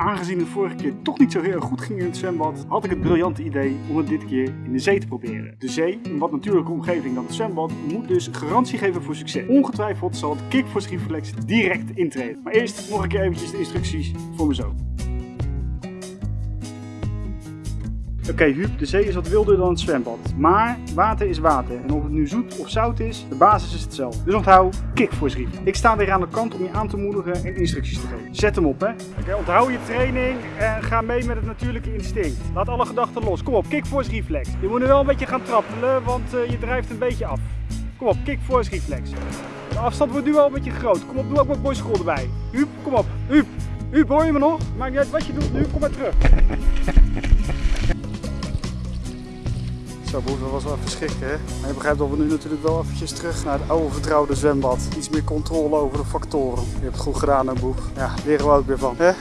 Aangezien het vorige keer toch niet zo heel goed ging in het zwembad, had ik het briljante idee om het dit keer in de zee te proberen. De zee, een wat natuurlijke omgeving dan het zwembad, moet dus garantie geven voor succes. Ongetwijfeld zal het Kickforce Reflex direct intreden. Maar eerst nog een keer eventjes de instructies voor me zo. Oké Huub, de zee is wat wilder dan het zwembad. Maar water is water. En of het nu zoet of zout is, de basis is hetzelfde. Dus onthoud, Kickforce Reef. Ik sta weer aan de kant om je aan te moedigen en instructies te geven. Zet hem op hè. Oké, onthoud je training en ga mee met het natuurlijke instinct. Laat alle gedachten los. Kom op, Kickforce Reflex. Je moet nu wel een beetje gaan trappelen, want uh, je drijft een beetje af. Kom op, Kickforce Reflex. De afstand wordt nu wel een beetje groot. Kom op, doe ook wat boy school erbij. Huub, kom op. Huub. Huub, hoor je me nog? Maakt niet uit wat je doet nu, kom maar terug. Zo, boven was wel even schrikken, hè? Maar je begrijpt dat we nu natuurlijk wel eventjes terug naar het oude vertrouwde zwembad. Iets meer controle over de factoren. Je hebt het goed gedaan, hè, boef. Ja, leren we ook weer van, hè?